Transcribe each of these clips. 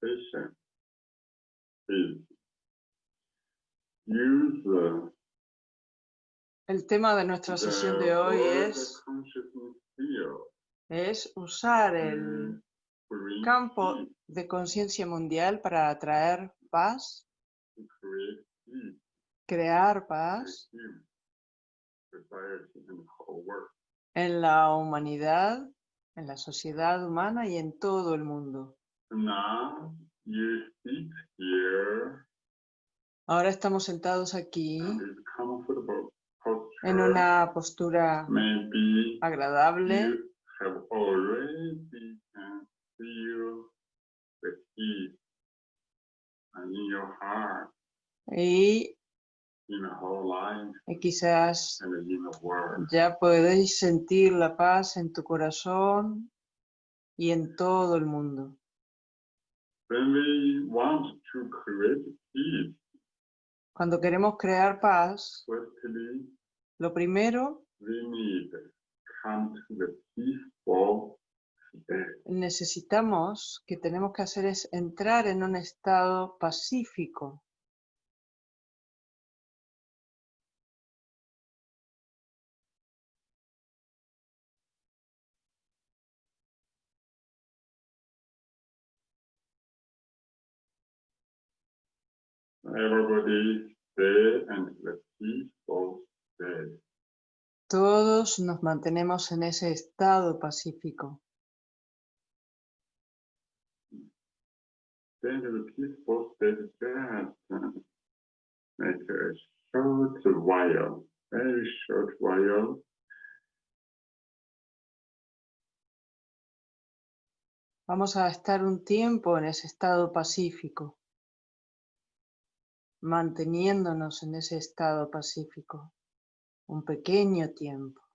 conversation is use the, El tema de nuestra sesión de hoy es, es usar el to bring campo de conciencia mundial para atraer paz, crear paz en la humanidad, en la sociedad humana y en todo el mundo. Ahora estamos sentados aquí en una postura Maybe agradable y y quizás ya podéis sentir la paz en tu corazón y en todo el mundo. When we want to create peace, Cuando queremos crear paz, lo primero we need come the peaceful necesitamos que tenemos que hacer es entrar en un estado pacífico. Everybody stay and the peaceful state. Todos nos mantenemos en ese estado pacífico. Then the peaceful state just make a short while, very short while. Vamos a estar un tiempo en ese estado pacífico, manteniéndonos en ese estado pacífico, un pequeño tiempo.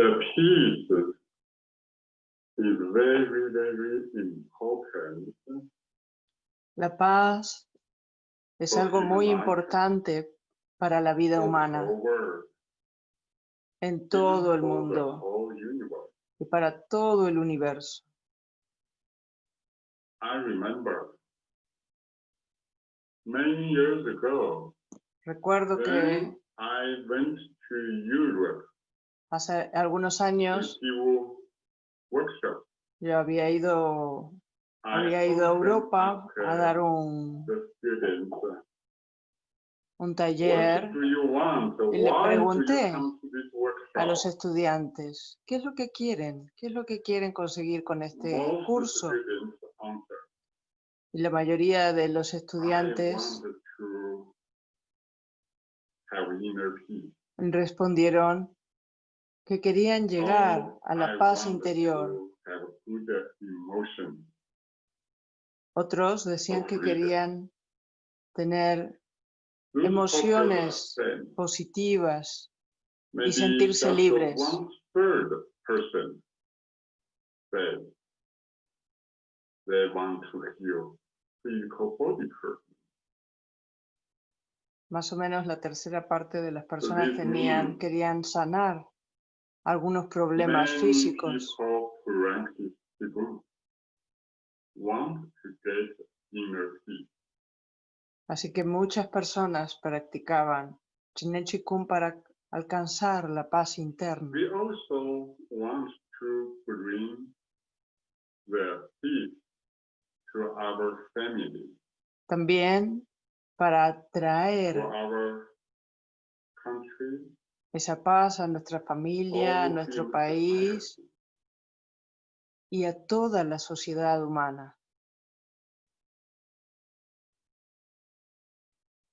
The peace is very, very important. La paz es algo muy importante para la vida humana en todo el mundo y para todo el universo. I remember many years ago, Recuerdo que hace algunos años yo había ido, I había ido a Europa a dar un, the students, un what taller y le pregunté a los estudiantes, ¿qué es lo que quieren? ¿Qué es lo que quieren conseguir con este curso? Y la mayoría de los estudiantes respondieron que querían llegar a la paz interior. Otros decían que querían tener Emociones. positivas Maybe sentirse libres. Más o menos la tercera parte de las personas tenían, querían sanar algunos problemas físicos. Así que muchas personas practicaban Chinen Chikung para alcanzar la paz interna. We also want to bring the peace to our family, También para traer our country, esa paz a nuestra familia, a all nuestro país y a toda la sociedad humana.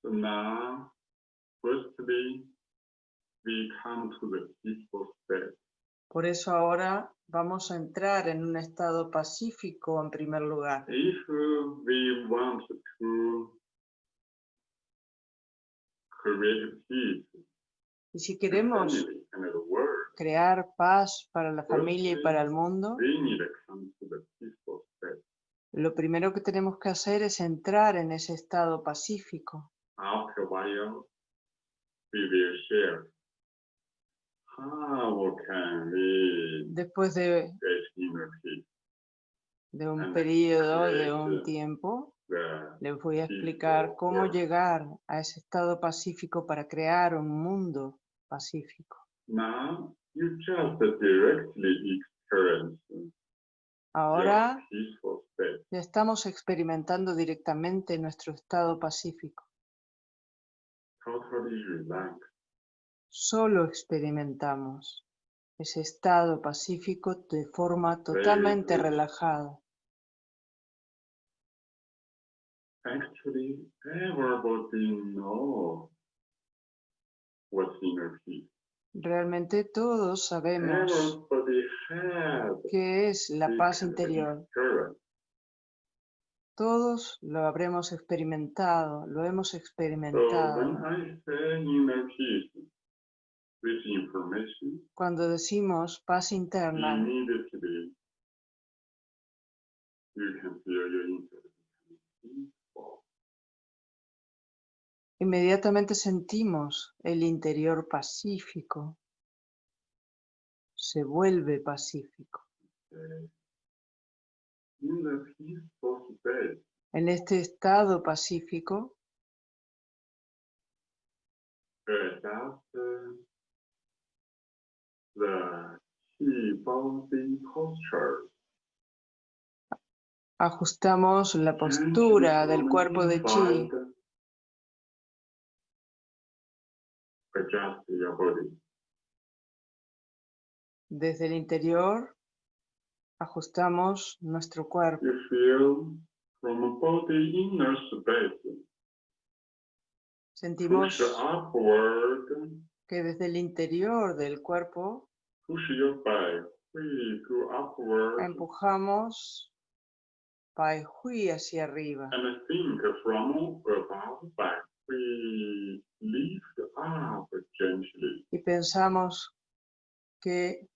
So now, firstly, we come to the peaceful state. Por eso ahora vamos a entrar en un estado pacífico en primer lugar. If uh, we want to create peace Y si queremos crear paz para la familia y para el mundo, lo primero que tenemos que hacer es entrar en ese estado pacífico. Después de, de un periodo, de un tiempo, les voy a explicar cómo llegar a ese estado pacífico para crear un mundo pacífico. Now you just directly experience your Ahora ya estamos experimentando directamente nuestro estado pacífico. Totally. Solo experimentamos ese estado pacífico de forma totalmente relajada. Actually, everybody knows peace. Realmente todos sabemos qué es la paz interior. Todos lo habremos experimentado, lo hemos experimentado. Cuando decimos paz interna, immediately you can feel your inner peaceful. Inmediatamente sentimos el interior pacífico. Se vuelve pacífico. En este estado pacífico ajustamos la postura del cuerpo de chi. Adjust your body. Desde el interior ajustamos nuestro cuerpo. You feel from body inner space, push Sentimos upward, que desde el interior del cuerpo push your back, we go upward, empujamos Pai Hui hacia arriba. and think from above back, gently. Y pensamos que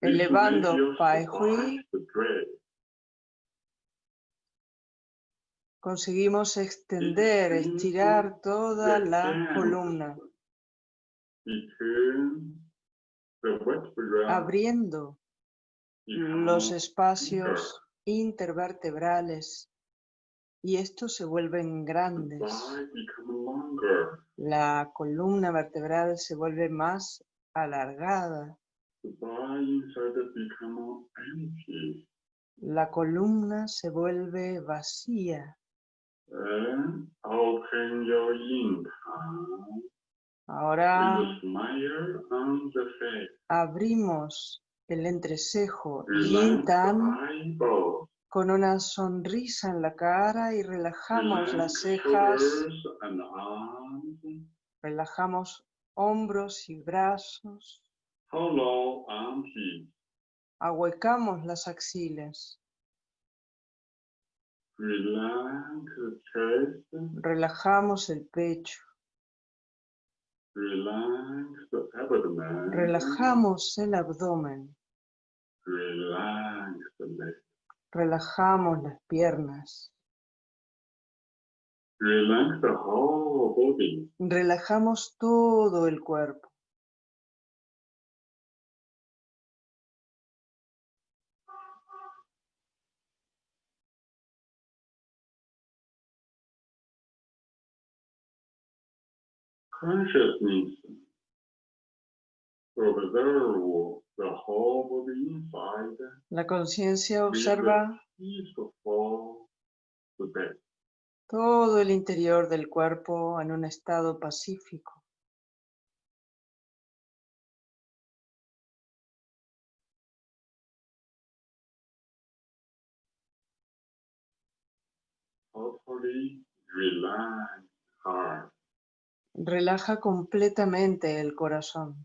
elevando Pai Hui conseguimos extender, estirar toda la columna, abriendo los espacios intervertebrales y estos se vuelven grandes. La columna vertebral se vuelve más alargada. La columna se vuelve vacía. Ahora abrimos el entrecejo Yin Tan. Con una sonrisa en la cara y relajamos las cejas, arms. relajamos hombros y brazos, armpits. ahuecamos las axilas, relajamos el pecho, relajamos el abdomen. Relajamos las piernas, Relax the whole body. relajamos todo el cuerpo. Consciousness observe La conciencia observa todo el interior del cuerpo en un estado pacífico. Relaja completamente el corazón.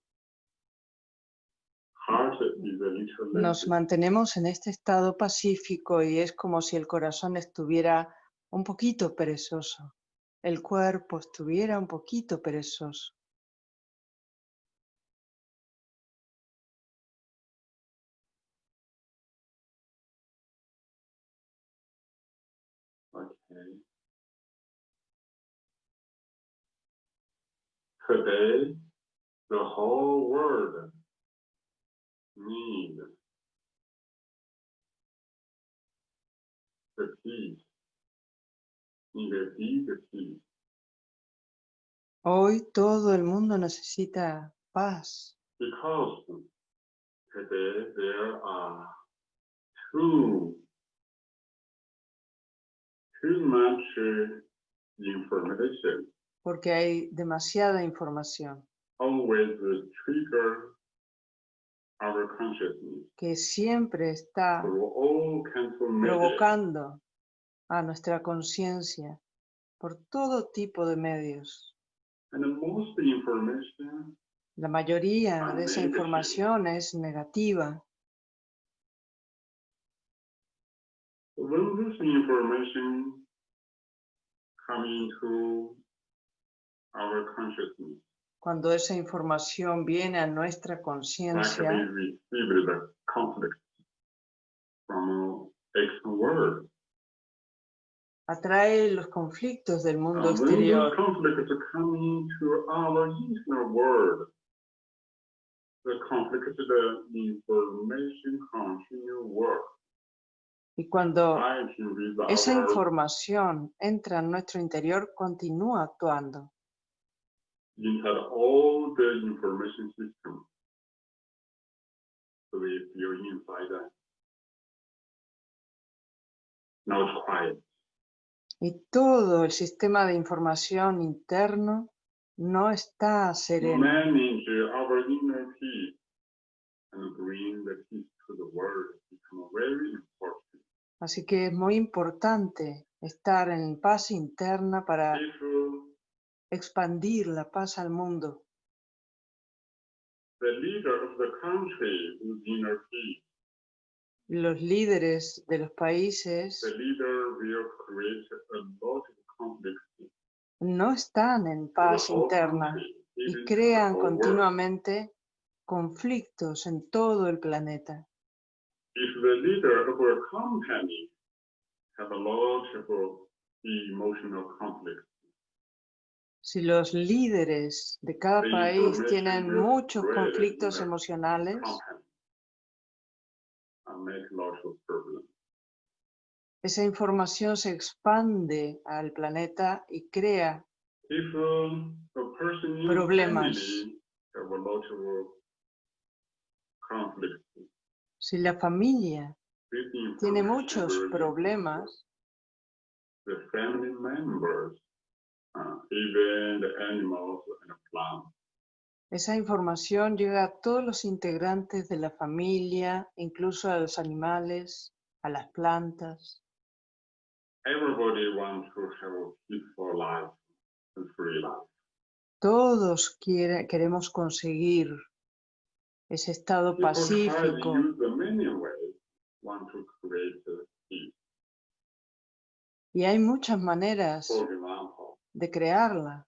Nos lazy. mantenemos en este estado pacífico y es como si el corazón estuviera un poquito perezoso, el cuerpo estuviera un poquito perezoso. Okay. Today, the whole world need the peace, need a big peace. Hoy todo el mundo necesita paz. Because today there are too too much uh, information. Porque hay demasiada información. Always uh, trigger que siempre está provocando a nuestra conciencia por todo tipo de medios. And most information La mayoría de esa información es negativa. when Cuando esa información viene a nuestra conciencia, atrae los conflictos del mundo exterior. Y cuando esa información entra en nuestro interior, continúa actuando. Inside all the information system. So if you're inside that. Now it's quiet. Y todo el sistema de información interno no está sereno. Manage our inner peace and bring the peace to the world become very important. Así que es muy importante estar en paz interna para expandir la paz al mundo. the leader of the country is inner peace, Los líderes de los países the leader will create a lot of conflicts. no están en paz interna y crean continuamente conflictos en todo el planeta. if the leader of a company have a lot of emotional conflict, Si los líderes de cada país tienen muchos conflictos the emocionales, esa información se expande al planeta y crea Problemas. Si la familia tiene muchos problemas, The family members, uh, even the animals and plants. esa información llega a todos los integrantes de la familia, incluso a los animales, a las plantas. Everybody wants to have a peaceful life and free life. Todos quiere- queremos conseguir ese estado People pacífico y hay muchas maneras de crearla.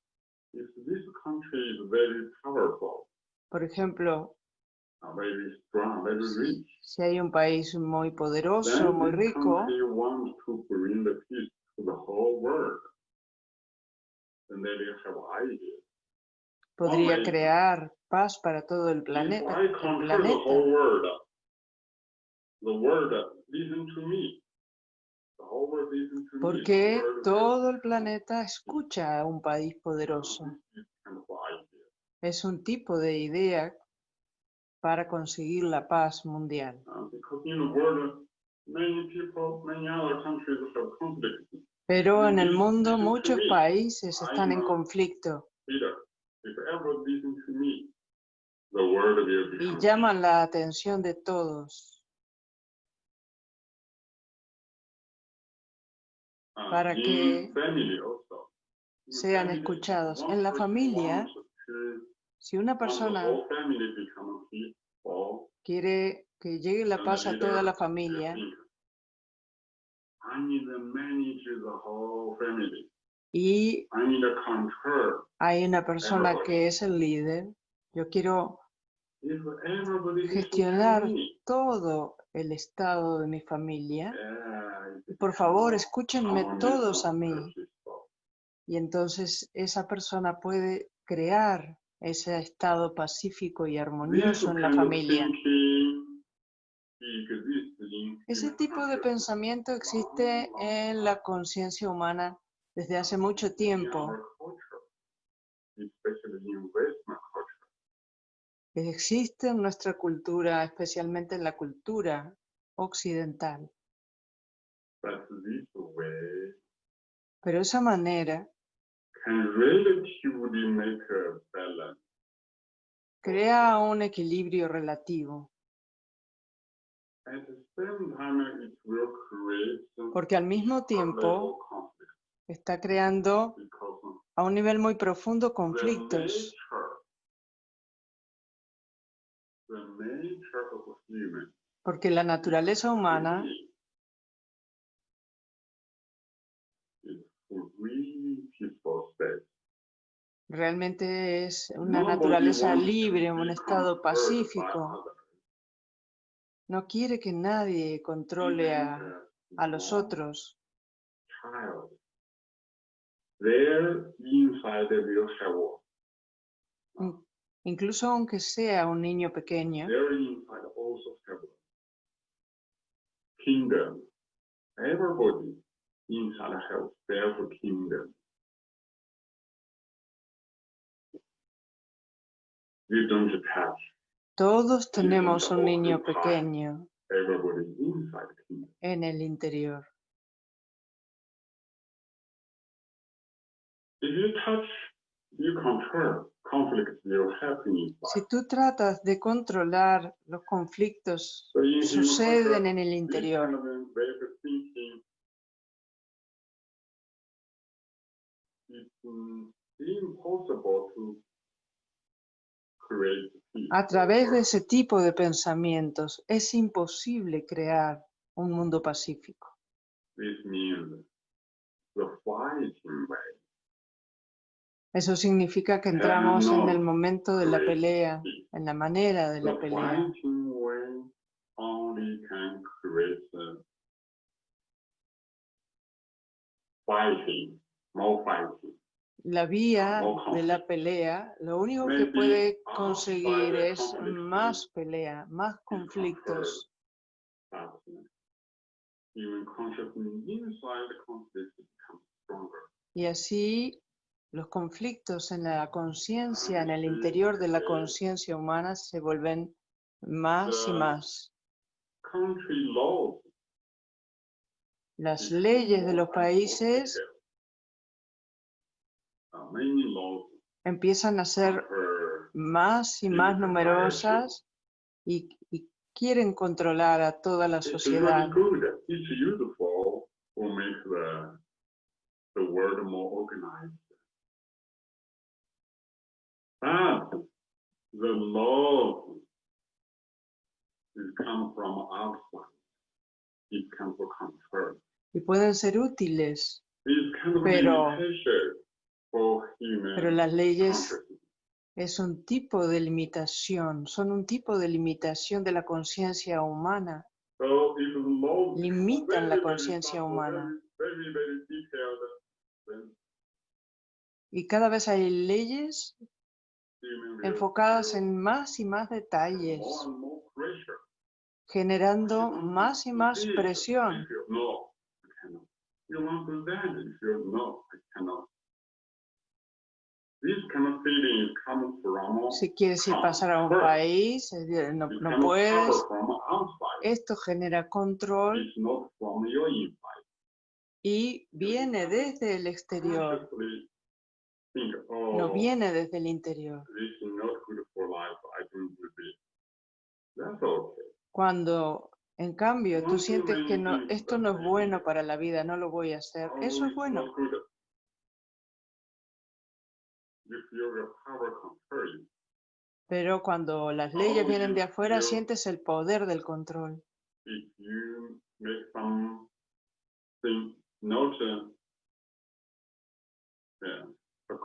if this country is very powerful, Por ejemplo, si hay un país muy poderoso, muy rico, podría crear paz para todo el planeta. El planeta. Porque todo el planeta escucha a un país poderoso. Es un tipo de idea para conseguir la paz mundial. Pero en el mundo muchos países están en conflicto y llaman la atención de todos para in que sean escuchados. En la familia, si una persona quiere que llegue la paz a toda la familia think, I need to manage the whole family. y hay una persona que es el líder, yo quiero If everybody listen to gestionar todo el estado de mi familia. por favor, escúchenme todos a mí. Y entonces esa persona puede crear ese estado pacífico y armonioso en la familia. Ese tipo de pensamiento existe en la conciencia humana desde hace mucho tiempo. Existe en nuestra cultura, especialmente en la cultura occidental. Pero esa manera crea un equilibrio relativo, At the same time, it will create some porque al mismo tiempo está creando a un nivel muy profundo conflictos, porque la naturaleza humana realmente es una naturaleza libre, un estado pacífico. No quiere que nadie controle a, a los otros. Have Incluso aunque sea un niño pequeño, have kingdom. Everybody inside have their kingdom. You don't touch todos tenemos un niño pequeño en el interior. If you touch, you control, Si tú tratas de controlar los conflictos, suceden en el interior. a way of thinking It's impossible to create peace. A través de ese tipo de pensamientos es imposible crear un mundo pacífico. This means the fighting way. Eso significa que entramos en el momento de la pelea, en la manera de la pelea. uh. La vía de la pelea, lo único que puede conseguir es más pelea, más conflictos. Y así los conflictos en la conciencia, en el interior de la conciencia humana, se vuelven más y más. Las leyes de los países empiezan a ser más y más numerosas y, y quieren controlar a toda la sociedad. It's But the is come from outside. It comes from control. Y pueden ser útiles, Pero- pero las leyes es un tipo de limitación, son un tipo de limitación de la conciencia humana. Limitan la conciencia humana. Y cada vez hay leyes feel en más y más detalles, generando más y más presión. Si quieres ir pasar a un país, decir, no, no puedes. Esto genera control y viene desde el exterior, no viene desde el interior. Cuando en cambio tú sientes que no, esto no es bueno para la vida, no lo voy a hacer, eso es bueno. Pero cuando las leyes Oh, vienen de afuera, sientes el poder del control.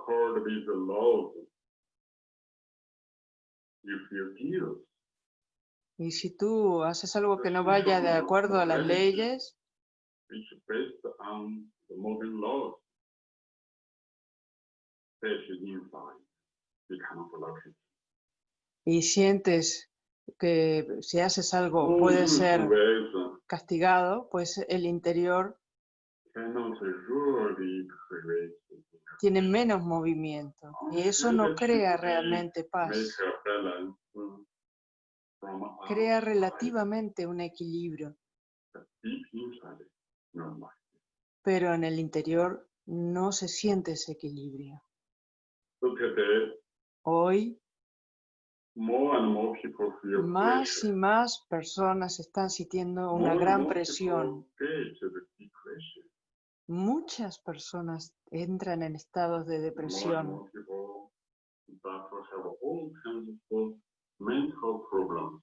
Accord with the laws, you feel guilt. Y si tú haces algo que no vaya de acuerdo a las leyes, y sientes que si haces algo puede ser castigado, pues el interior tiene menos movimiento. Y eso no crea realmente paz, crea relativamente un equilibrio, pero en el interior no se siente ese equilibrio. Hoy más y pressure. más personas están sintiendo una gran presión. Muchas personas entran en estados de depresión.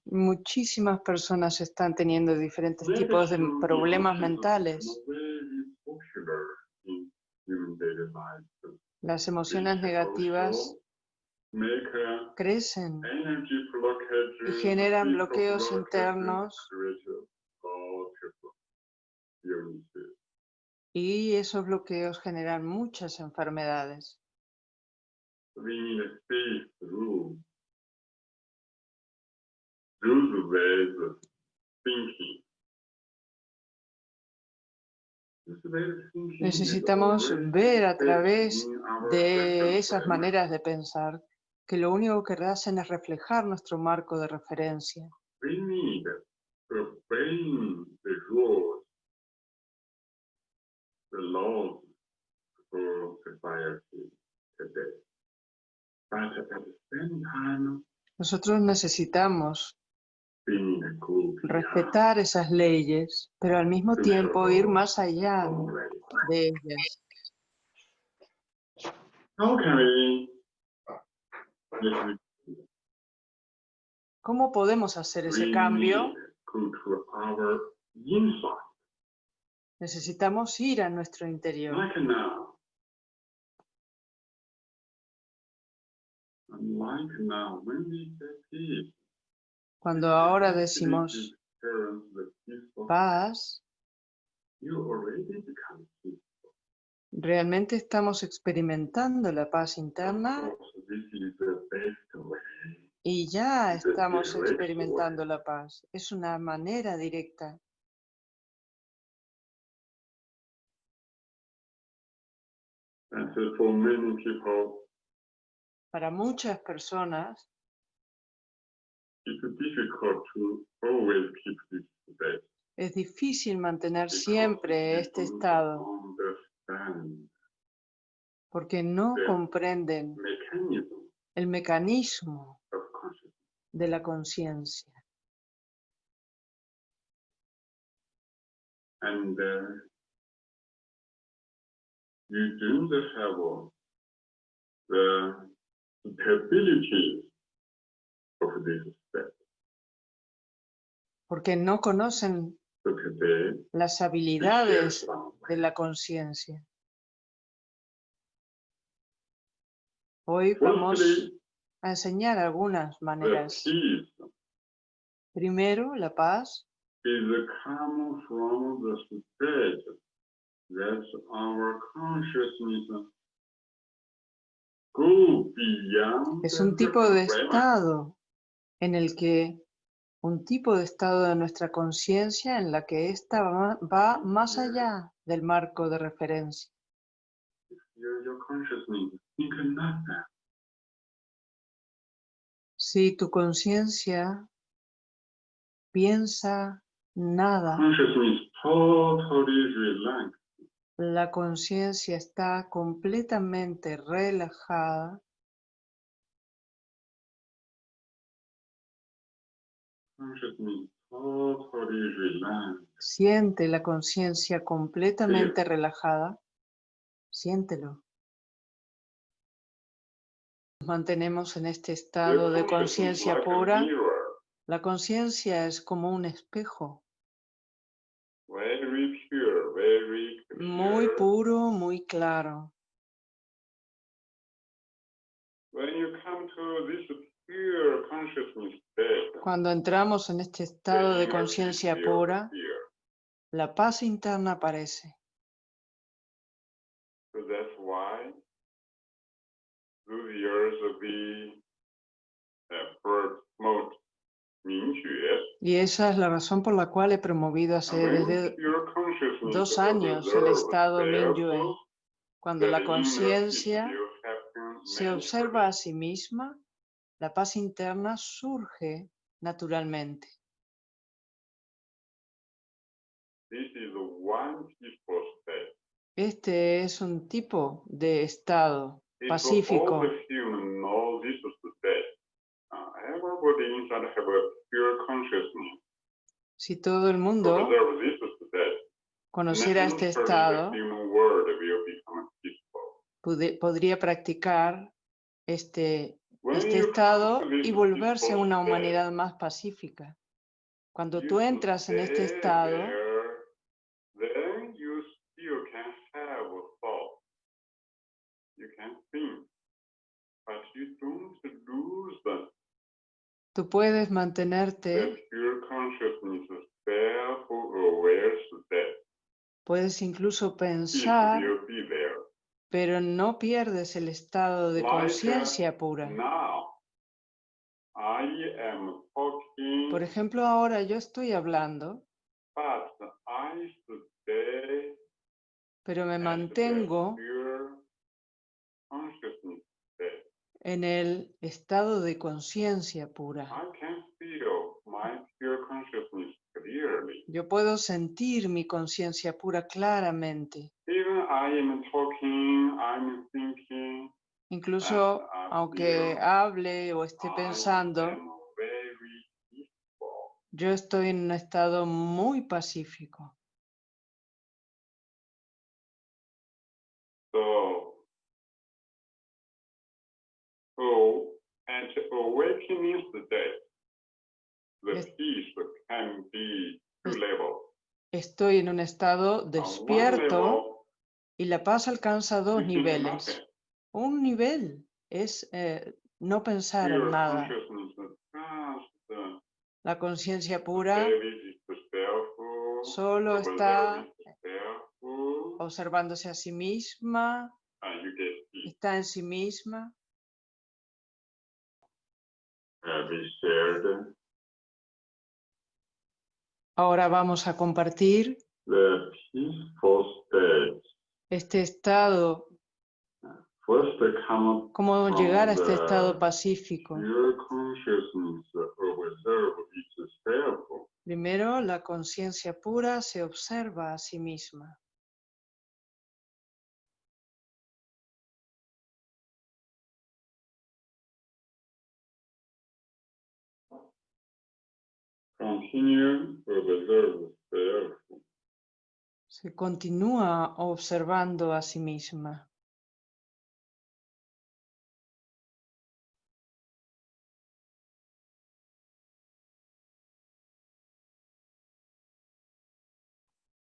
Muchísimas personas están teniendo diferentes tipos de problemas mentales. Las emociones negativas crecen y generan bloqueos internos. Y esos bloqueos generan muchas enfermedades. Necesitamos ver a través de esas maneras de pensar que lo único que hacen es reflejar nuestro marco de referencia. The laws for society today. But at the same time, Nosotros necesitamos respetar esas leyes, pero al mismo tiempo ir más allá de ellas. ¿Cómo podemos hacer ese cambio? need to go to our inside? Necesitamos ir a nuestro interior. Cuando ahora decimos paz, realmente estamos experimentando la paz interna y ya estamos experimentando la paz. Es una manera directa. And so for many people, Para muchas personas it's difficult to always keep this state. es difícil mantener because siempre este estado porque no comprenden el mecanismo de la conciencia. And uh, you don't have the capabilities of this. Porque no conocen las habilidades de la conciencia. Hoy vamos a enseñar algunas maneras. peace Primero, la paz that our consciousness go beyond es un tipo de estado en el que un tipo de estado de nuestra conciencia en la que ésta va, va más allá del marco de referencia. Si tu conciencia piensa nada. La conciencia está completamente relajada, siente la conciencia completamente relajada, siéntelo. Nos mantenemos en este estado de conciencia pura. La conciencia es como un espejo, Very pure, very muy puro, muy claro. When you come to this pure consciousness state, Cuando entramos en este estado de conciencia pura, la paz interna aparece. Y esa es la razón por la cual he promovido hace desde dos años el estado therefore, cuando la conciencia se observa a sí misma, la paz interna surge naturalmente. Este es un tipo de estado pacífico. Si todo el mundo conociera nothing este estado, podría practicar este, este estado y volverse una humanidad más pacífica. Cuando tú entras en este estado, a tú puedes mantenerte, pure consciousness, self-aware state. Puedes incluso pensar, pero no pierdes el estado de conciencia pura. Por ejemplo, ahora yo estoy hablando, pero me mantengo en el estado de conciencia pura. Yo puedo sentir mi conciencia pura claramente. Even I am talking, I'm thinking, Incluso aunque feel hable o esté pensando, yo estoy en un estado muy pacífico. So, so at awakening state, the peace can be. Estoy en un estado despierto y la paz alcanza dos niveles. Un nivel es eh, no pensar en nada. La conciencia pura solo está observándose a sí misma, está en sí misma. Ahora vamos a compartir este estado, cómo llegar a este estado pacífico. Primero, la conciencia pura se observa a sí misma. Continue observe self. Se continúa observando a sí misma.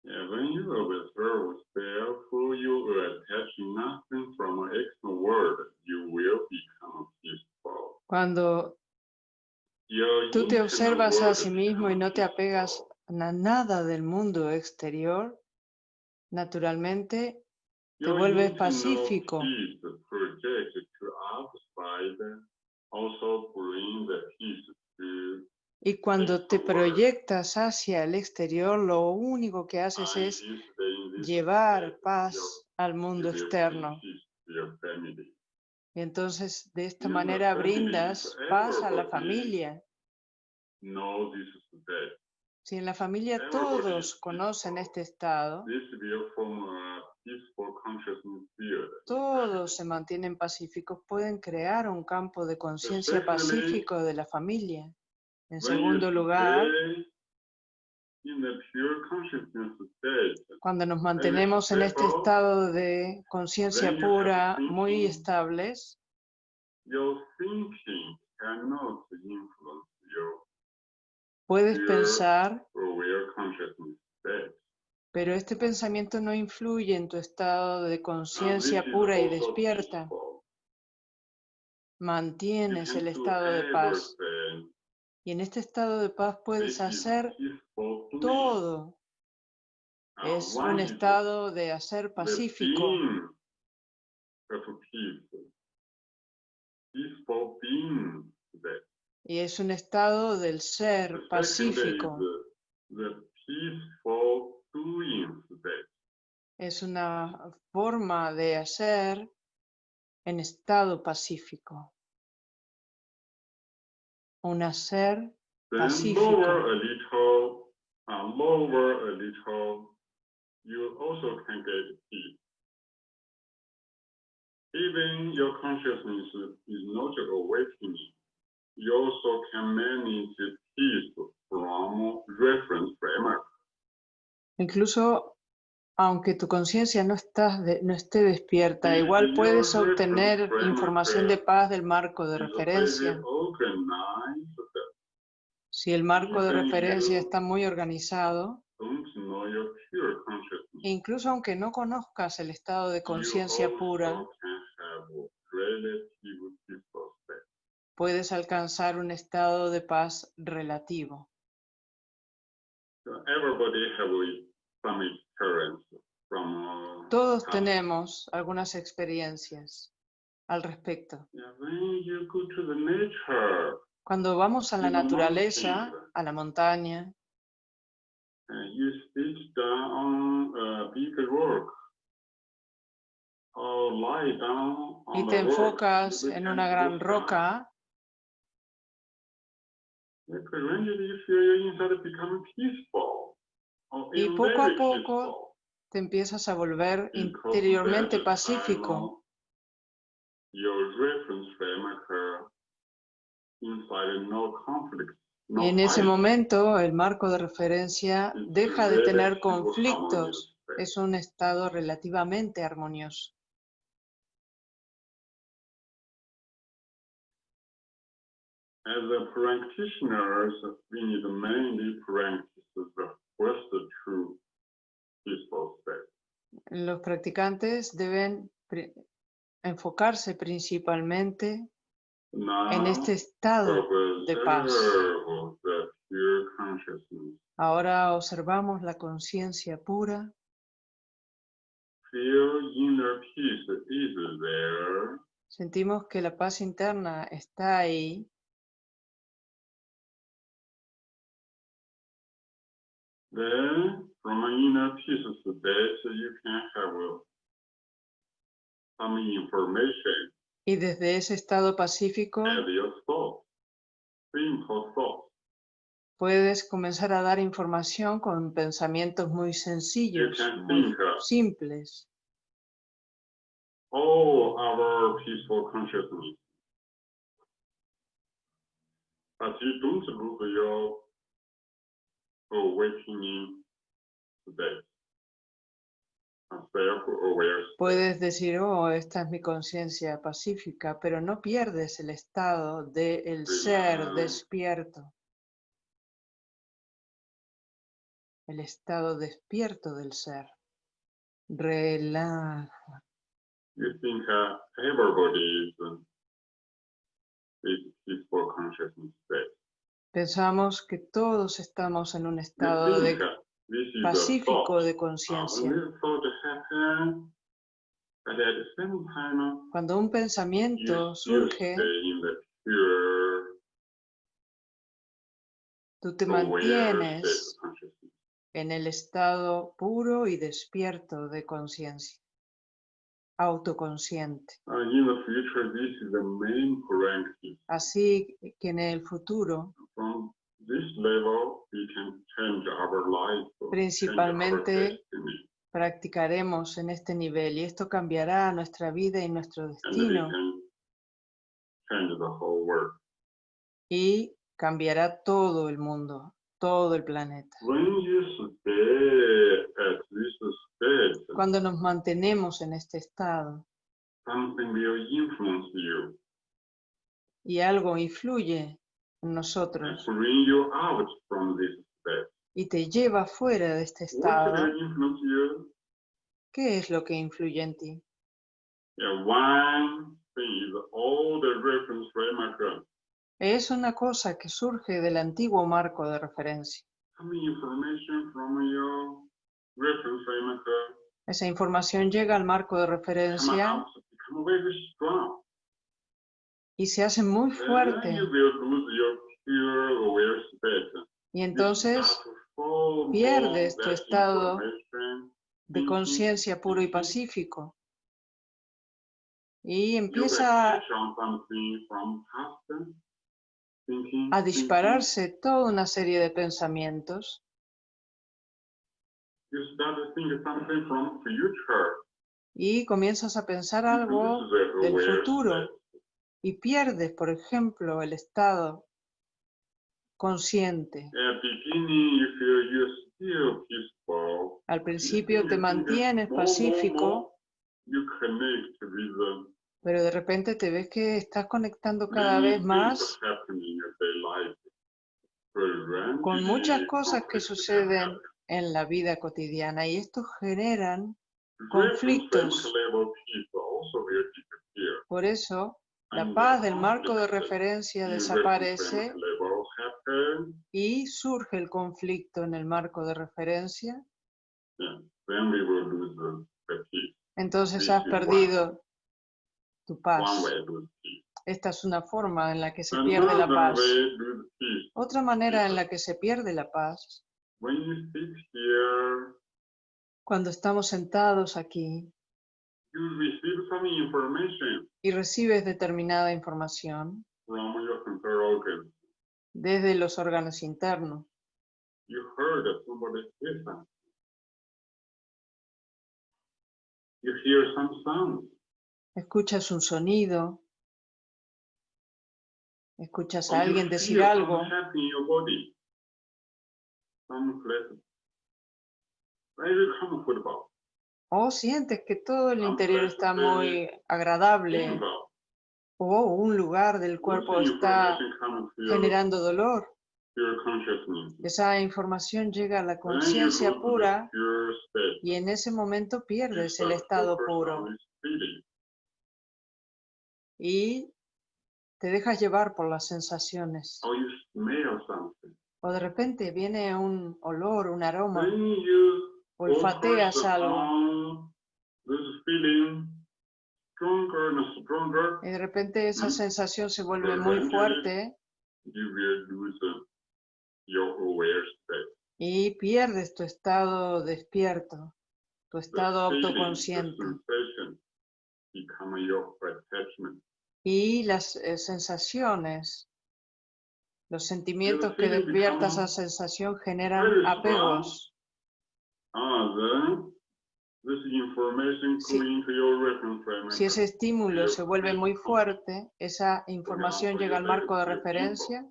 Yeah, when you observe self, you attach nothing from external world. You will become peaceful. Cuando tú te observas a sí mismo y no te apegas a nada del mundo exterior, naturalmente te vuelves pacífico. Y cuando te proyectas hacia el exterior, lo único que haces es llevar paz al mundo externo. Y entonces de esta manera brindas paz a la familia. Si en la familia todos conocen este estado, todos se mantienen pacíficos, pueden crear un campo de conciencia pacífico de la familia. En segundo lugar, stay in the pure consciousness state, cuando nos mantenemos en este estado de conciencia pura, muy estables, puedes pensar, pero este pensamiento no influye en tu estado de conciencia pura y despierta. Mantienes el do estado de paz. Y en este estado de paz puedes hacer todo. Es un estado de hacer pacífico. Y es un estado del ser pacífico. Es una forma de hacer en estado pacífico. Un hacer Then Pacífico. lower a little, uh, lower a little, you also can get peace. Even your consciousness is not awakening, you also can manage peace from reference framework. Incluso aunque tu conciencia no, esté despierta, igual puedes obtener información de paz del marco de referencia. Si el marco de referencia está muy organizado, incluso aunque no conozcas el estado de conciencia pura, puedes alcanzar un estado de paz relativo. Uh, Todos tenemos algunas experiencias al respecto. Cuando vamos a la naturaleza, a la montaña, down on y te enfocas you en una gran roca, Y even poco a poco, te empiezas a volver interiormente pacífico. Y en ese momento el marco de referencia deja de tener conflictos. Es un estado relativamente armonioso. As a practitioners, we need mainly practice the Los practicantes deben enfocarse principalmente en este estado de paz. Ahora observamos la conciencia pura, Feel inner peace is there. sentimos que la paz interna está ahí Then, from inner peace state, you can have uh, some information y desde ese estado pacífico puedes comenzar a dar información con pensamientos muy sencillos, muy uh, simples. all our peaceful consciousness. But you don't lose your awakening state. A self-aware state. Puedes decir, oh, esta es mi conciencia pacífica, pero no pierdes el estado del ser despierto. El estado despierto del ser. Relaja. You think uh, everybody is is peaceful consciousness state. Pensamos que todos estamos en un estado de pacífico de conciencia. Cuando un you pensamiento surge, pure tú te mantienes en el estado puro y despierto de conciencia. autoconsciente. Prerequisite. Así que en el futuro, From this level, we can change our life. change our Principalmente, practicaremos en este nivel y esto cambiará nuestra vida y nuestro destino can change the whole world. y cambiará todo el mundo, todo el planeta. Cuando nos mantenemos en este estado something will influence you y algo influye nosotros. Y te lleva fuera de este estado? ¿qué es lo que influye en ti? Es una cosa que surge del antiguo marco de referencia. Esa información llega al marco de referencia out, become very strong. Y se hace muy Then fuerte. Y entonces follow pierdes tu estado de conciencia puro y pacífico. Y empieza a dispararse toda una serie de pensamientos. Y comienzas a pensar You algo del futuro. Y pierdes, por ejemplo, el estado consciente. Al principio te mantienes pacífico, pero de repente te ves que estás conectando cada vez más con muchas cosas que suceden en la vida cotidiana y estos generan conflictos. Por eso, la paz del marco de referencia desaparece y surge el conflicto en el marco de referencia, entonces has perdido tu paz. Esta es una forma en la que se pierde la paz. Otra manera en la que se pierde la paz, cuando estamos sentados aquí you receive some information y recibes determinada información from your central organ. desde los órganos internos. You heard that somebody say something. You hear some sound. Escuchas un sonido, escuchas a alguien decir algo some in your body. Some pleasant. Very comfortable. O sientes que todo el interior está eh, muy agradable. o un lugar del cuerpo está generando dolor. Esa información llega a la conciencia pura y en ese momento pierdes el estado puro. y te dejas llevar por las sensaciones. Something. O de repente viene un olor, un aroma, olfateas algo. y de repente esa Mm. sensación se vuelve muy fuerte. Y pierdes tu estado despierto, tu estado autoconsciente. Y las eh, sensaciones, los sentimientos que feeling despierta esa become sensación generan apegos. Ah, then this information Si-. Si ese estímulo se vuelve muy fuerte, esa información llega al marco de referencia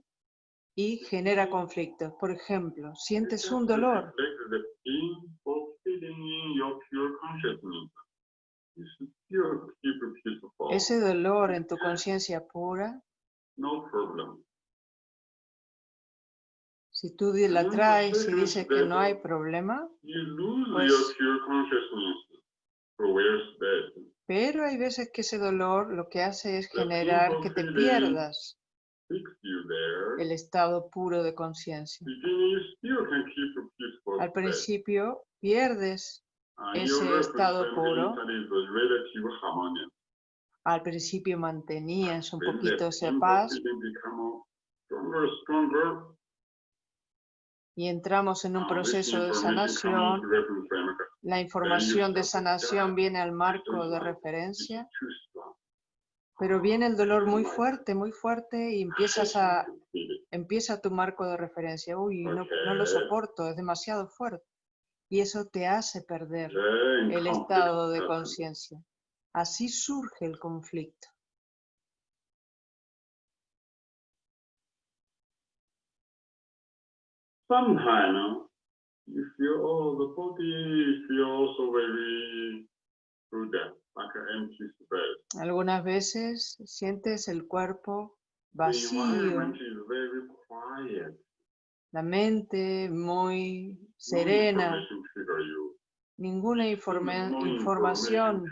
y genera conflictos. Por ejemplo, sientes un dolor ese dolor en tu conciencia pura, No problem. Si tú la traes y dices que no hay problema, Pues- pero hay veces que ese dolor lo que hace es generar que te pierdas. el estado puro de conciencia. Al principio pierdes, And ese estado puro, al principio mantenías un poquito esa paz y entramos en un Ah, proceso de sanación la información de sanación viene al marco de referencia, pero viene el dolor muy fuerte, muy fuerte y empiezas a, empieza tu marco de referencia. Uy, no, no lo soporto, es demasiado fuerte. Y eso te hace perder el estado de conciencia. Así surge el conflicto. Sometimes you feel, oh, the body feels so very like an empty space. Algunas veces sientes el cuerpo The vacío, very quiet. la mente muy No serena, you. ninguna informa- No información,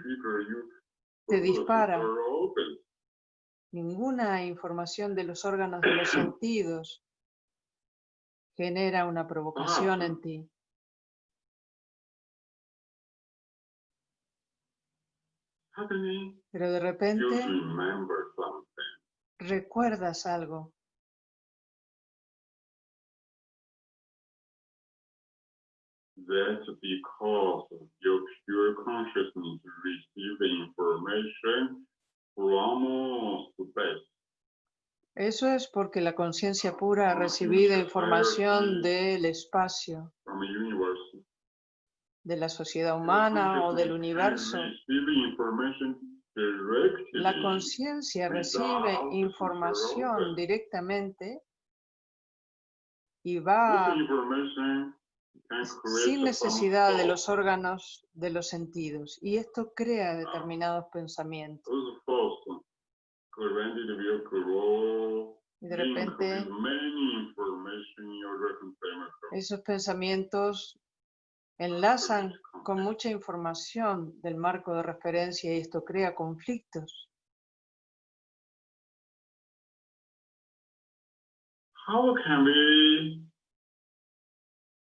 te dispara. ninguna información de los órganos de los sentidos genera una provocación en ti. Pero de repente recuerdas algo. That's because your pure consciousness receive information from space. Eso es porque la conciencia pura ha recibido información del espacio, de la sociedad humana o del universo. La conciencia recibe información directamente y va sin necesidad de los órganos de los sentidos. Y esto crea determinados pensamientos. Y de repente esos pensamientos enlazan con mucha información del marco de referencia y esto crea conflictos. How can we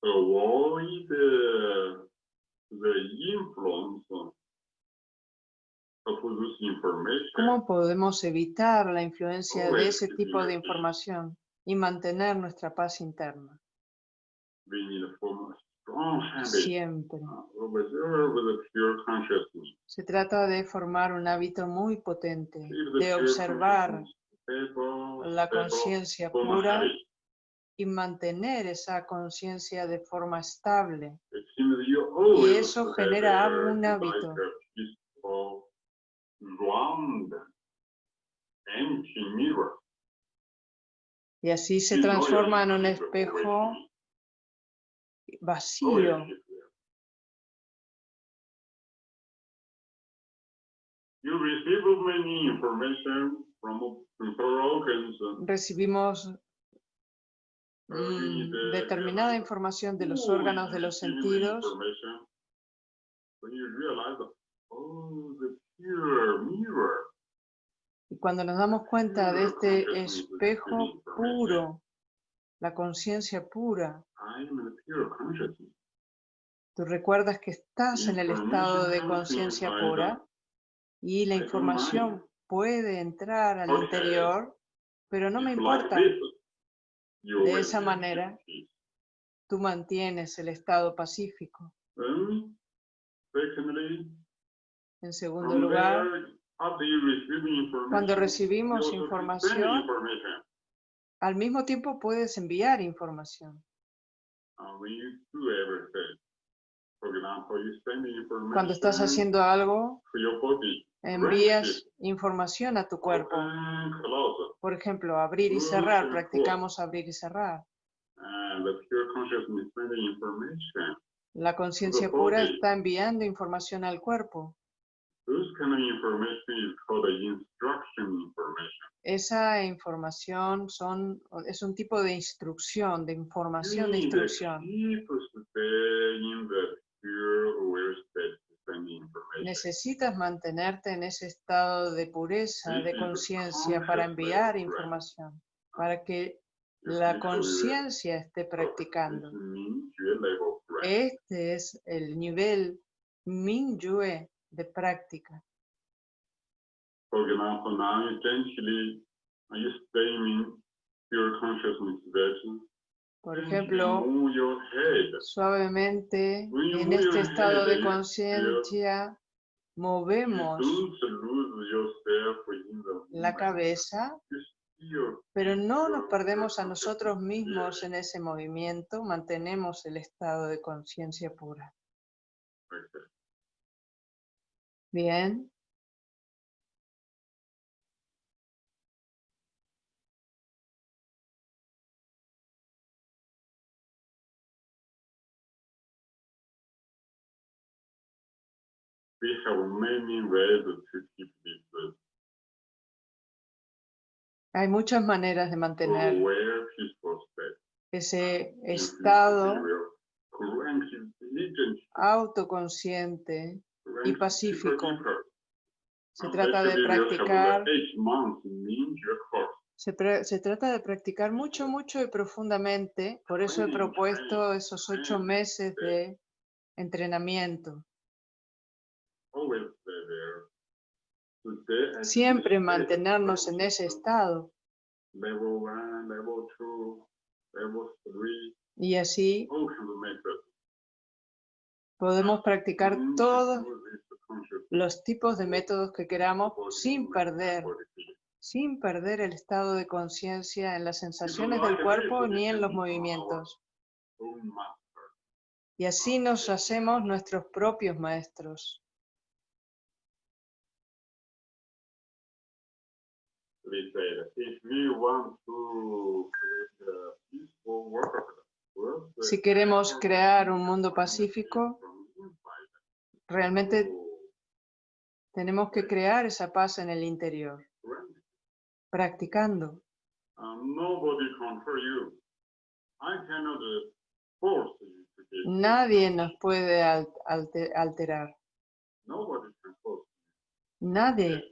avoid the, influence? ¿Cómo podemos evitar la influencia de Always ese tipo de in. información y mantener nuestra paz interna? Habit Siempre. with, with a pure consciousness. Se trata de formar un hábito muy potente, de observar stable, la conciencia pura y mantener esa conciencia de forma estable. You always eso genera un hábito. a peaceful, round, empty mirror. Y así se transforma en un espejo vacío. Recibimos mm, determinada información de los "Oh, órganos de los sentidos pure mirror. y cuando nos damos cuenta de Pure este espejo puro, la conciencia pura, tú recuerdas que estás en el estado de conciencia pura y la información puede entrar al interior, pero no me importa, De esa manera. tú mantienes el estado pacífico. En segundo lugar, cuando recibimos información, al mismo tiempo puedes enviar información. Information Cuando estás haciendo algo, envías información a tu cuerpo. Por ejemplo, abrir y cerrar, practicamos abrir y cerrar. La conciencia pura está enviando información al cuerpo. Esa información son, es un tipo de instrucción, de información de instrucción. information. Necesitas mantenerte en ese estado de pureza, de sí, conciencia para enviar información, para que la conciencia esté practicando. Este es el nivel Mingyue de práctica. Por ejemplo, suavemente en este estado de head, conciencia movemos la cabeza, pero no nos perdemos a nosotros mismos en ese movimiento, mantenemos el estado de conciencia pura. Bien, We have many ways to keep this hay muchas maneras de mantener ese you estado autoconsciente y pacífico. Se trata de practicar, se, se trata de practicar mucho, mucho y profundamente. Por eso he propuesto esos ocho meses de entrenamiento. Siempre mantenernos en ese estado. Y así methods. podemos practicar Mm, todos los tipos de métodos que queramos sin perder, sin perder el estado de conciencia en las sensaciones del cuerpo ni en los movimientos. Y así nos hacemos nuestros propios maestros. Si queremos crear un mundo pacífico, realmente tenemos que crear esa paz en el interior, practicando. Uh, get. Nadie nos puede al- alte- alterar. Nadie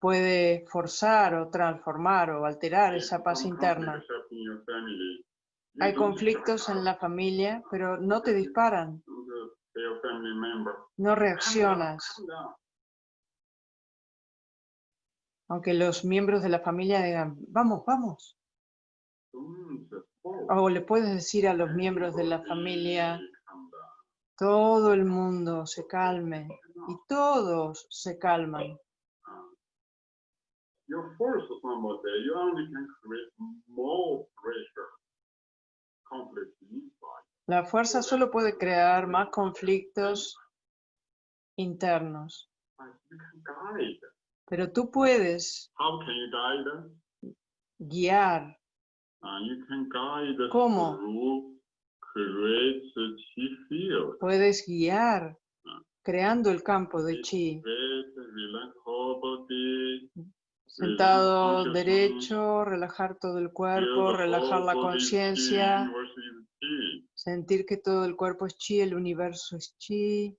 puede forzar o transformar o alterar esa paz interna. Hay conflictos en la familia, pero no te disparan, uh, no "Calm down, reaccionas. Calm down." Aunque los miembros de la familia digan, vamos, vamos. O le puedes decir a los miembros de la familia, todo el mundo se calme. Y todos se calman. La fuerza solo puede crear más conflictos internos. Pero tú puedes How can you guide? guiar. Uh, you can guide ¿Cómo? through field. Puedes guiar creando el campo de chi. Sentado derecho, relajar todo el cuerpo, relajar la conciencia, sentir que todo el cuerpo es chi, el universo es chi.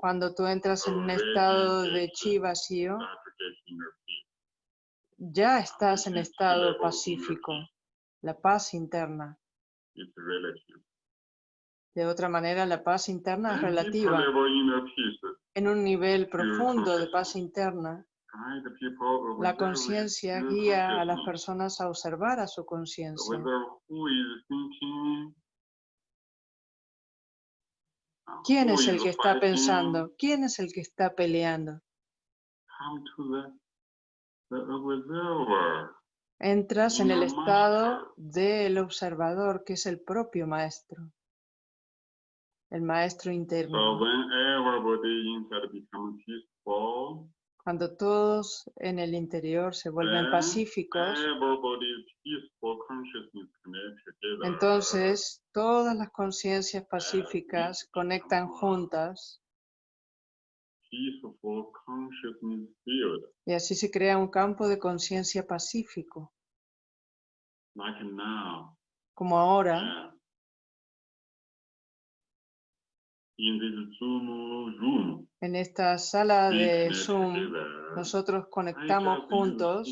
Cuando tú entras en un estado de chi vacío, ya estás en estado pacífico, la paz interna. De otra manera, la paz interna es relativa. En un nivel profundo de paz interna, la conciencia guía a las personas a observar a su conciencia. ¿Quién es el que está pensando? ¿Quién es el que está peleando? Entras en el estado del observador, que es el propio maestro, el maestro interno. Cuando todos en el interior se vuelven pacíficos, entonces todas las conciencias pacíficas conectan juntas. Y así se crea un campo de conciencia pacífico, como ahora en esta sala de Zoom. Nosotros conectamos juntos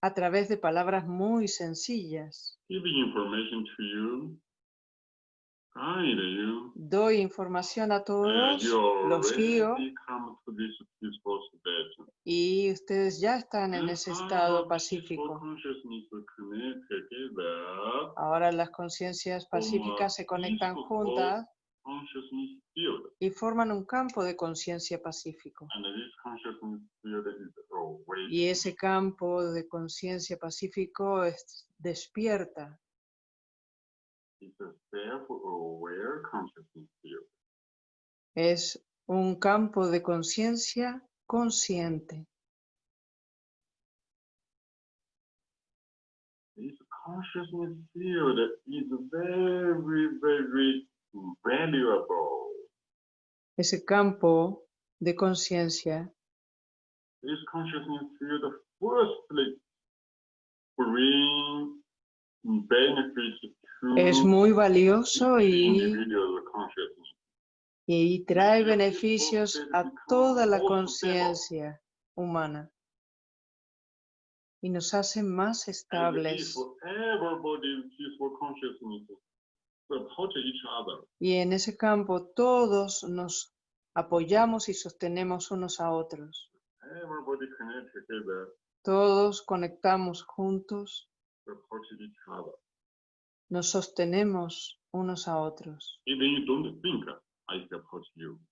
a través de palabras muy sencillas. Doy información a todos, los guío. y ustedes ya están en ese estado pacífico. Ahora las conciencias pacíficas se conectan juntas y forman un campo de conciencia pacífico. Y ese campo de conciencia pacífico es- despierta, es un campo de conciencia consciente. This consciousness field is very, very valuable. Ese campo de conciencia This consciousness field firstly bring benefits es muy valioso y, y trae beneficios a toda la conciencia humana y nos hace más estables. Y en ese campo todos nos apoyamos y sostenemos unos a otros. Todos conectamos juntos, support each other. Nos sostenemos unos a otros.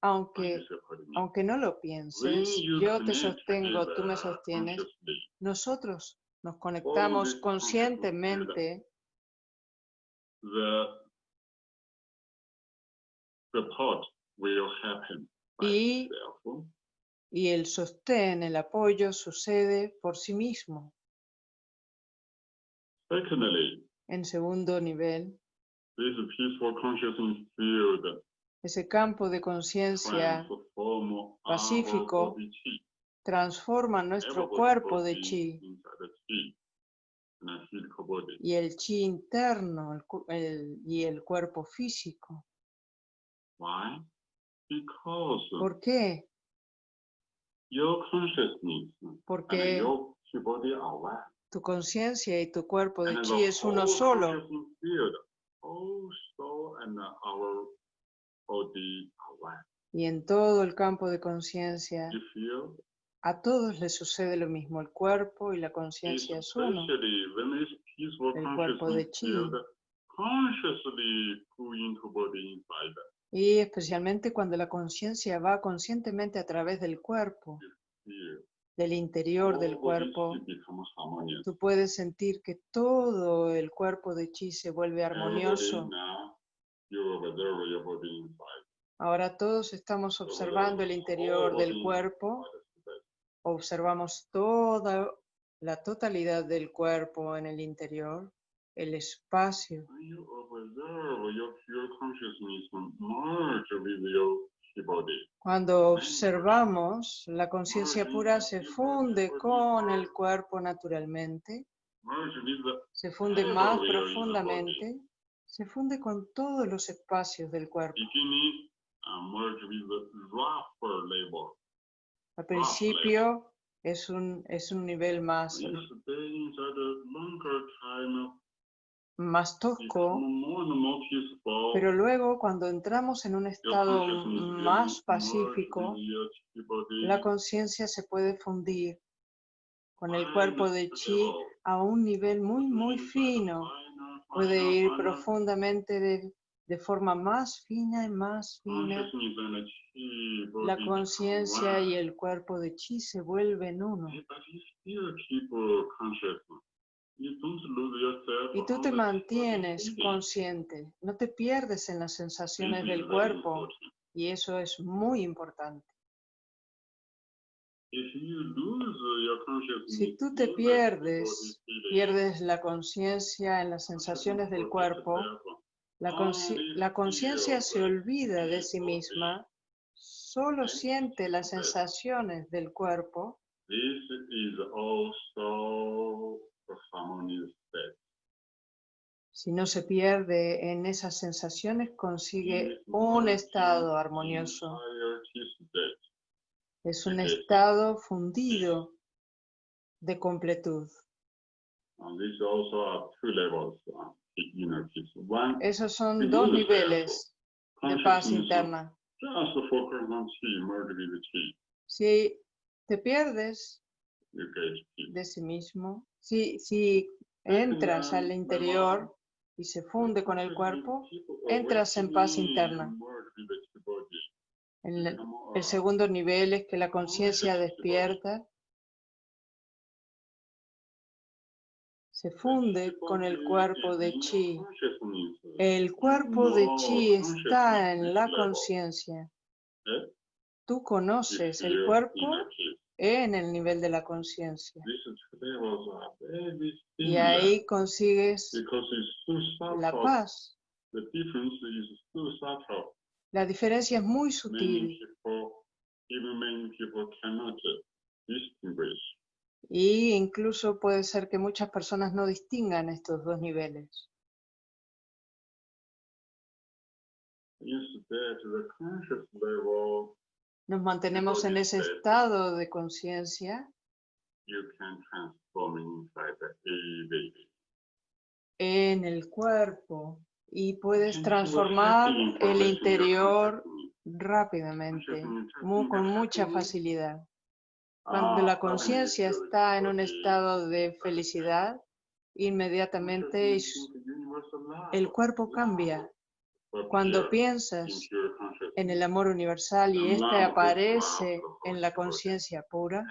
Aunque, aunque no lo pienses, yo te sostengo, tú me sostienes, nosotros nos conectamos conscientemente Y- y el sostén, el apoyo sucede por sí mismo. Secondly, En segundo nivel, this peaceful consciousness field. Ese campo de conciencia pacífico transforma nuestro cuerpo de chi. inside the chi, and a physical body. y el chi interno el el- y el cuerpo físico. ¿Por qué? Porque tu conciencia y tu cuerpo de chi es uno solo y en todo el campo de conciencia a todos les sucede lo mismo. El cuerpo y la conciencia es uno. El cuerpo de chi. Y especialmente cuando la conciencia va conscientemente a través del cuerpo. Del interior del body cuerpo, tú puedes sentir que todo el cuerpo de chi se vuelve armonioso. Ahora todos estamos observando el interior del cuerpo, observamos toda la totalidad del cuerpo en el interior, el espacio. Cuando observamos, la conciencia pura se funde con el cuerpo naturalmente, Merge with the se funde más profundamente, se funde con todos los espacios del cuerpo. level. Al principio es un, es un nivel más, más tosco, pero luego cuando entramos en un estado más pacífico, la conciencia se puede fundir con el cuerpo de chi a un nivel muy, muy fino. Puede ir profundamente de, de forma más fina y más fina. the chi La conciencia y el cuerpo de chi se vuelven uno. Y tú te mantienes consciente, no te pierdes en las sensaciones del cuerpo. y eso es muy importante. Consciousness, Si tú te pierdes, Pierdes la conciencia en las sensaciones del cuerpo, la conciencia se olvida de sí misma, solo siente las sensaciones del cuerpo Si no se pierde en esas sensaciones, consigue un estado armonioso. Es un estado fundido de completud. And this also are two levels. uh, Esos son dos niveles de paz interna. Si te pierdes de sí mismo, si, si entras al interior y se funde con el cuerpo, entras en paz interna. El, el segundo nivel es que la conciencia despierta, se funde con el cuerpo de chi. El cuerpo de chi está en la conciencia. Tú conoces el cuerpo en el nivel de la conciencia. Y ahí consigues la paz. La diferencia es muy sutil y incluso puede ser que muchas personas no distingan estos dos niveles. Nos mantenemos en ese estado de conciencia. en el cuerpo y puedes transformar el interior rápidamente, con mucha facilidad. Cuando la conciencia está en un estado de felicidad, inmediatamente el cuerpo cambia. Cuando piensas en el amor universal y este aparece en la conciencia pura,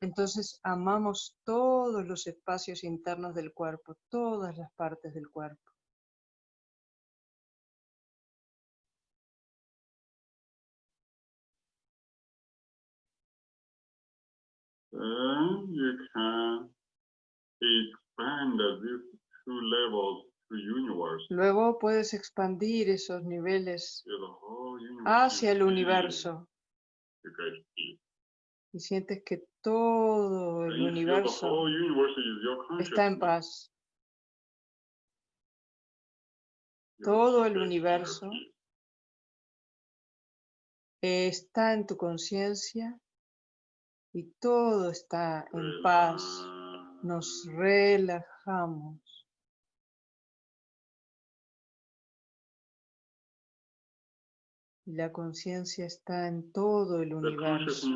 entonces amamos todos los espacios internos del cuerpo, todas las partes del cuerpo. Then you can expand these two levels to universe. Luego puedes expandir esos niveles hacia el universo. Y sientes que todo el universo está en paz. Todo el universo está en tu conciencia y todo está en paz. Nos relajamos. La conciencia está en todo el universo.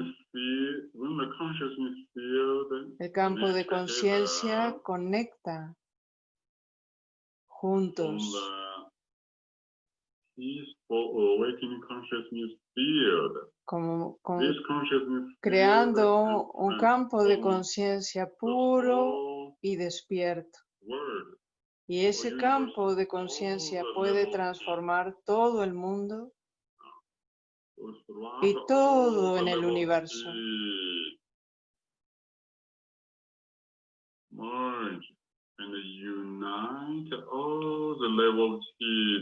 El campo de conciencia conecta juntos como con- creando un campo de conciencia puro y despierto. Y ese campo de conciencia puede transformar todo el mundo y todo en el universo.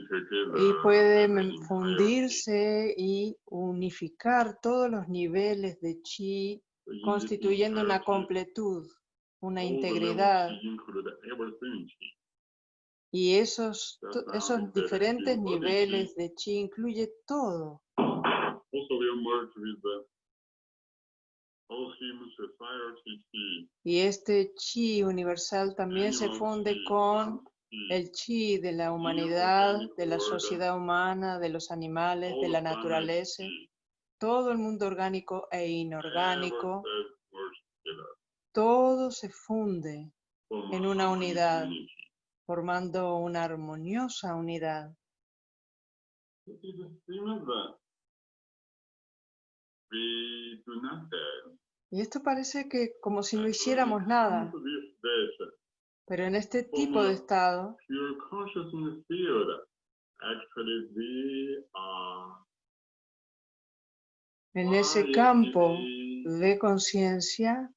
together. y puede fundirse y unificar todos los niveles de chi, constituyendo una completud, una integridad. Y esos, esos diferentes niveles de chi incluye todo. Y este chi universal también se funde con el chi de la humanidad, de la sociedad humana, de los animales, de la naturaleza, todo el mundo orgánico e inorgánico, todo se funde en una unidad. formando una armoniosa unidad. Y esto parece que como si no hiciéramos nada, pero en este tipo de estado, are en ese campo de conciencia,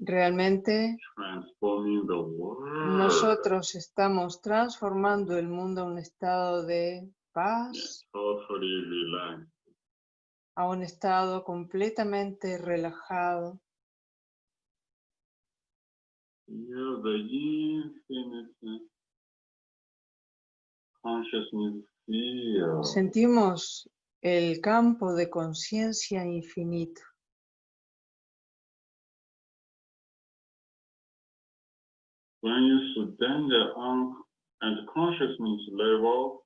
realmente transforming the world. nosotros estamos transformando el mundo a un estado de paz. A un estado completamente relajado. Sentimos el campo de conciencia infinito.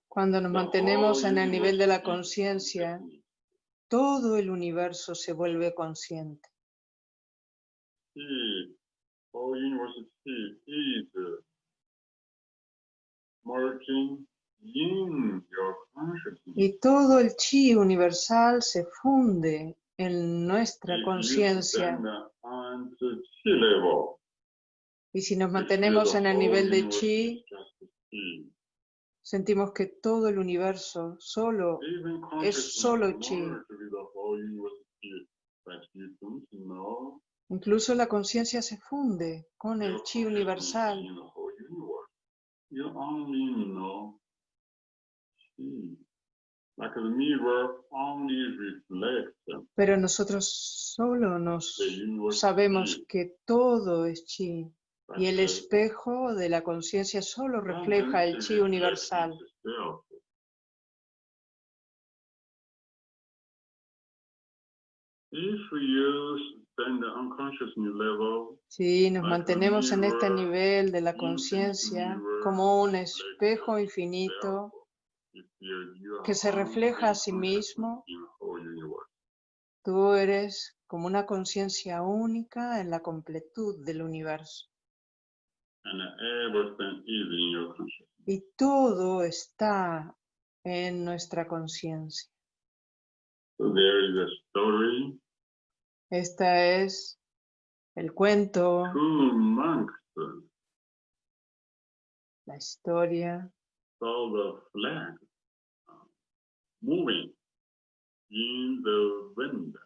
Cuando nos mantenemos en el nivel de la conciencia. Todo el universo se vuelve consciente. Is in your consciousness. Y todo el chi universal se funde en nuestra conciencia. Y si nos feel mantenemos en el nivel de chi. Sentimos que todo el universo solo es solo chi. Incluso la conciencia se funde con el chi universal. Pero nosotros solo nos sabemos que todo es chi. Y el espejo de la conciencia solo one refleja el chi universal. Si nos mantenemos en este nivel de la conciencia como un espejo infinito que se refleja a sí mismo, tú eres como una conciencia única en la completud del universo. And everything is in your consciousness. Y todo está en nuestra conciencia. So there is a story. Esta es el cuento, la historia saw the flag uh, moving in the wind.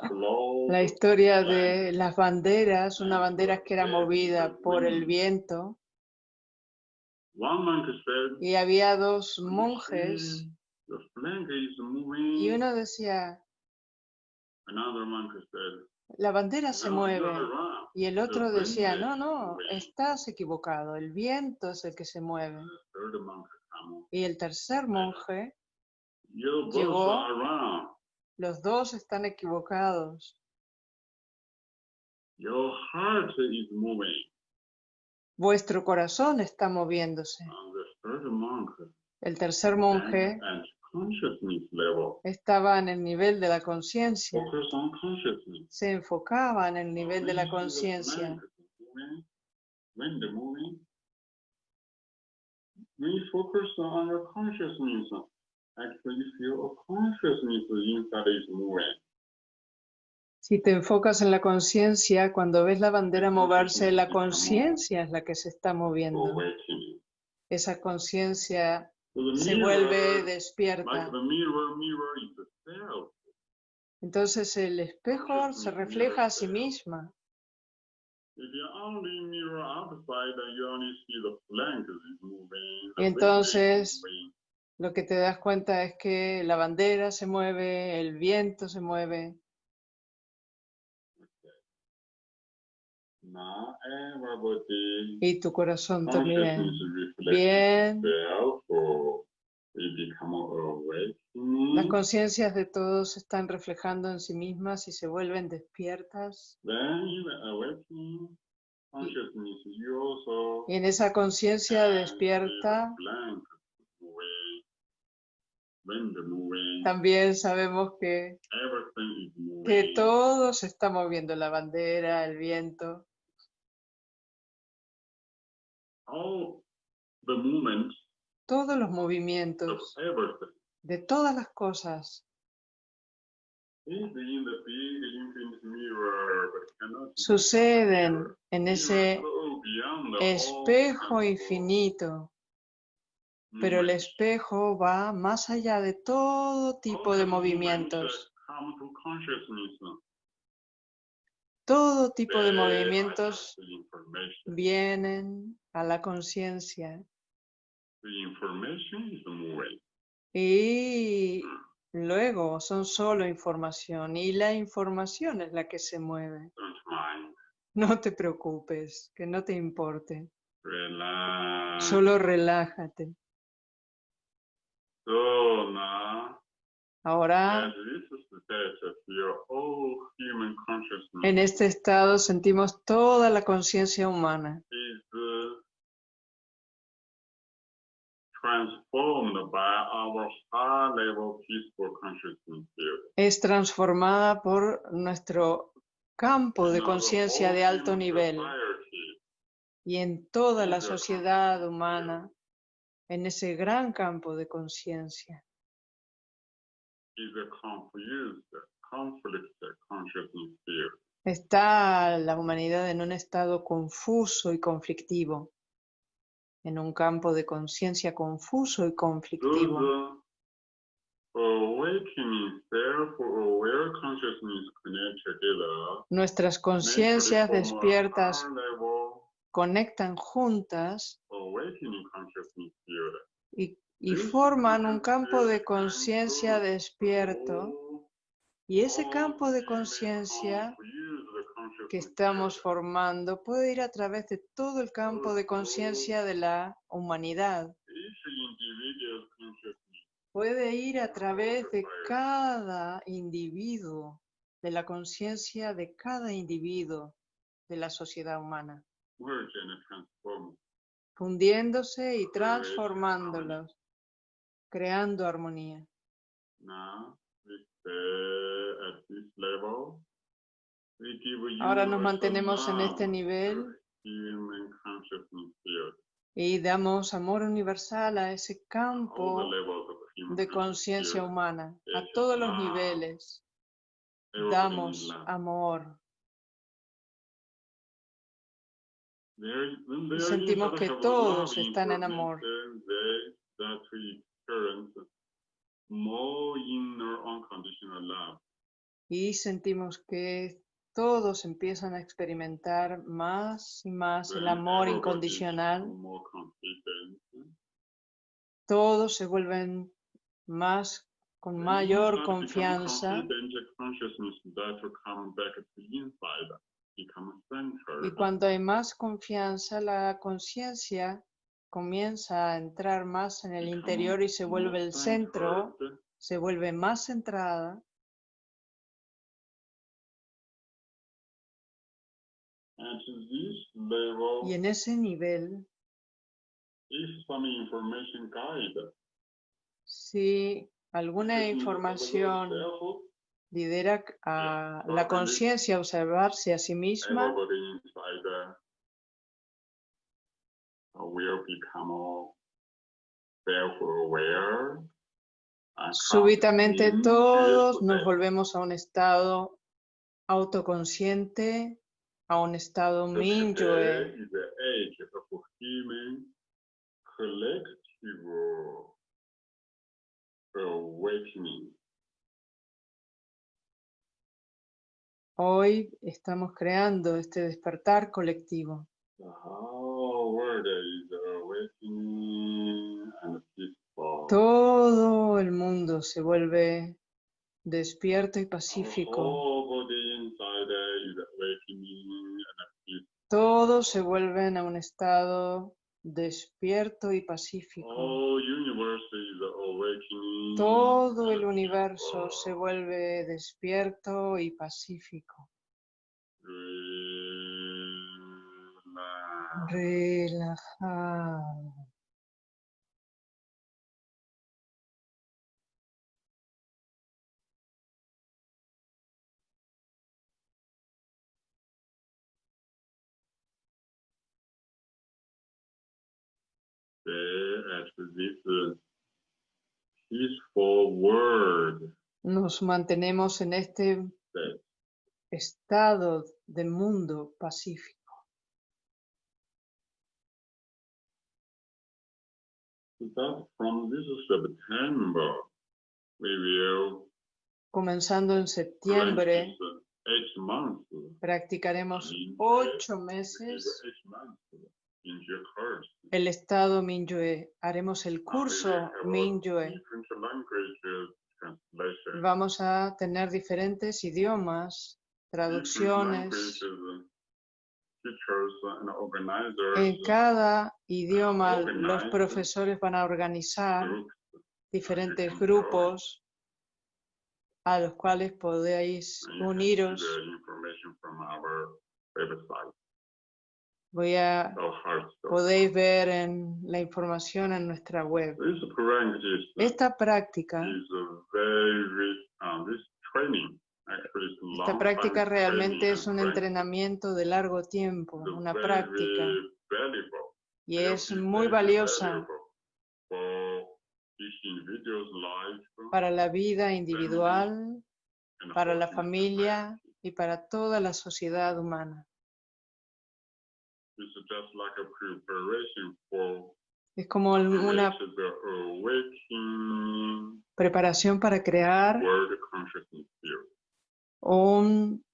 La the historia de las banderas, una bandera que era movida por el viento y había dos "You monjes y uno decía, la bandera se "No, you're mueve wrong." y el otro decía, no, no, moving." estás equivocado, el viento es el que se mueve. Y el tercer monje, Llegó. Los dos están equivocados. Your heart is moving. Vuestro corazón está moviéndose. El tercer monje estaba en el nivel de la conciencia, se enfocaba en el nivel de la conciencia. you focus on your consciousness, actually feel a consciousness inside is moving. Si te enfocas en la conciencia, cuando ves la bandera moverse, la conciencia es la que se está moviendo. Awakening. Esa conciencia se vuelve despierta. Entonces el espejo se refleja a sí misma. If you only mirror outside, then you only see the flank is moving. the Y is entonces-. Lo que te das cuenta es que la bandera se mueve, el viento se mueve. Everybody Y tu corazón también. Bien. Las conciencias de todos se están reflejando en sí mismas y se vuelven despiertas. Y en esa conciencia despierta flank moving, wind moving, también sabemos que, que todo se está moviendo, la bandera, el viento. Todos los movimientos de todas las cosas. Suceden en ese espejo infinito, pero el espejo va más allá de todo tipo de movimientos. Todo tipo de movimientos vienen a la conciencia y luego son solo información y la información es la que se mueve. No te preocupes, que no te importe, solo relájate. So now, Ahora as this is the state, feel all human consciousness En este estado sentimos toda la conciencia humana. uh. Es transformada por nuestro campo de conciencia de alto nivel y en toda la sociedad humana, en ese gran campo de conciencia. Está la humanidad en un estado confuso y conflictivo, en un campo de conciencia confuso y conflictivo. Nuestras conciencias despiertas conectan juntas. Y, y forman un campo de conciencia despierto. y ese campo de conciencia que estamos formando puede ir a través de todo el campo de conciencia de la humanidad. Puede ir a través de cada individuo, de la conciencia de cada individuo de la sociedad humana. Fundiéndose y transformándolos, creando armonía. Give Ahora nos mantenemos en este nivel y damos amor universal a ese campo de conciencia humana, a todos los niveles. Damos amor. Sentimos que todos están en amor. Y sentimos que todos empiezan a experimentar más y más el amor incondicional. Todos se vuelven más con mayor confianza y cuando hay más confianza la conciencia comienza a entrar más en el interior y se vuelve el centro, se vuelve más centrada. Y en ese nivel si alguna información lidera a la conciencia a observarse a sí misma, uh, súbitamente todos nos volvemos a un estado autoconsciente, a un estado of human collective awakening. Hoy estamos creando este despertar colectivo. Todo el mundo se vuelve despierto y pacífico. Todos se vuelven a un estado despierto y pacífico. Awakening. Todo el universo se vuelve despierto y pacífico. Relajado. Nos mantenemos en este estado de mundo pacífico. that from this September we will Comenzando en septiembre, practice eight months. practicaremos ocho eight meses el estado Minyue. Haremos el curso Minyue. Vamos a tener diferentes idiomas, traducciones. Organizers. En cada idioma los profesores van a organizar diferentes grupos a los cuales podéis uniros. the information from our website, Voy a, podéis ver en la información en nuestra web. Practice Esta práctica, uh, is esta práctica realmente es un entrenamiento de largo tiempo, una práctica, y es muy valiosa para la vida individual, para la familia y para toda la sociedad humana. Es como una preparación para crear un,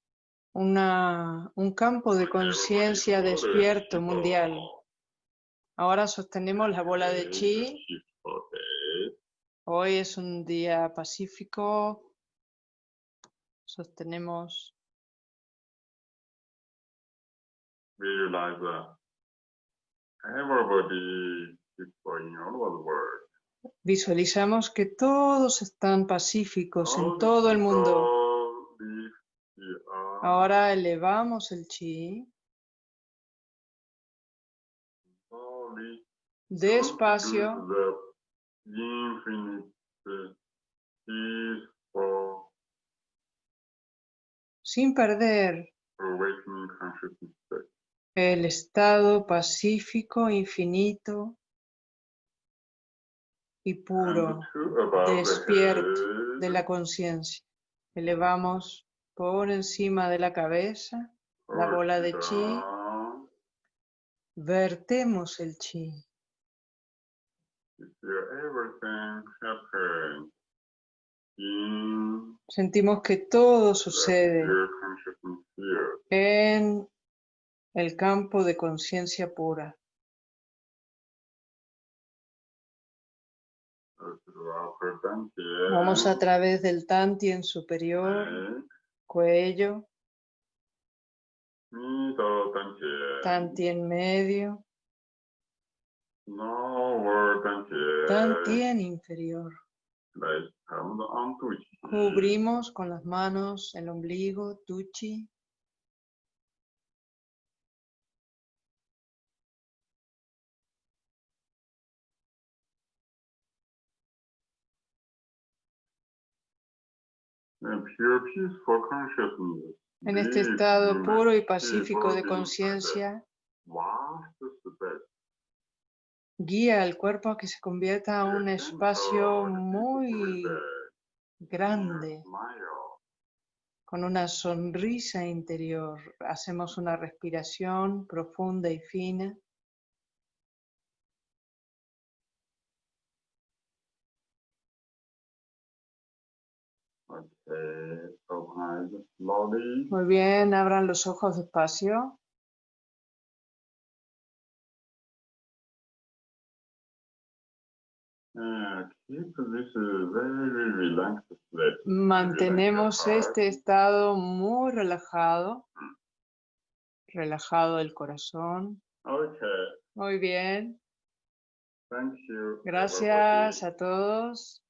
una- un campo de conciencia despierto mundial. Ahora sostenemos la bola de chi. Hoy es un día pacífico. Sostenemos, realize that everybody, people in all over the world, visualizamos que todos están pacíficos all en todo el mundo. Ahora elevamos el chi. Despacio, sin perder. El estado pacífico, infinito y puro despierto de la conciencia. Elevamos por encima de la cabeza la bola de chi. Vertemos el chi. Sentimos que todo sucede en el campo de conciencia pura. Vamos a través del tantien superior, cuello, tantien medio, tantien inferior. Cubrimos con las manos el ombligo, tuchi. En este estado puro y pacífico de conciencia, guía al cuerpo a que se convierta en un espacio muy grande, con una sonrisa interior. Hacemos una respiración profunda y fina. Muy bien, abran los ojos despacio. State. Mantenemos este estado muy relajado, relajado el corazón. Muy bien, gracias a todos.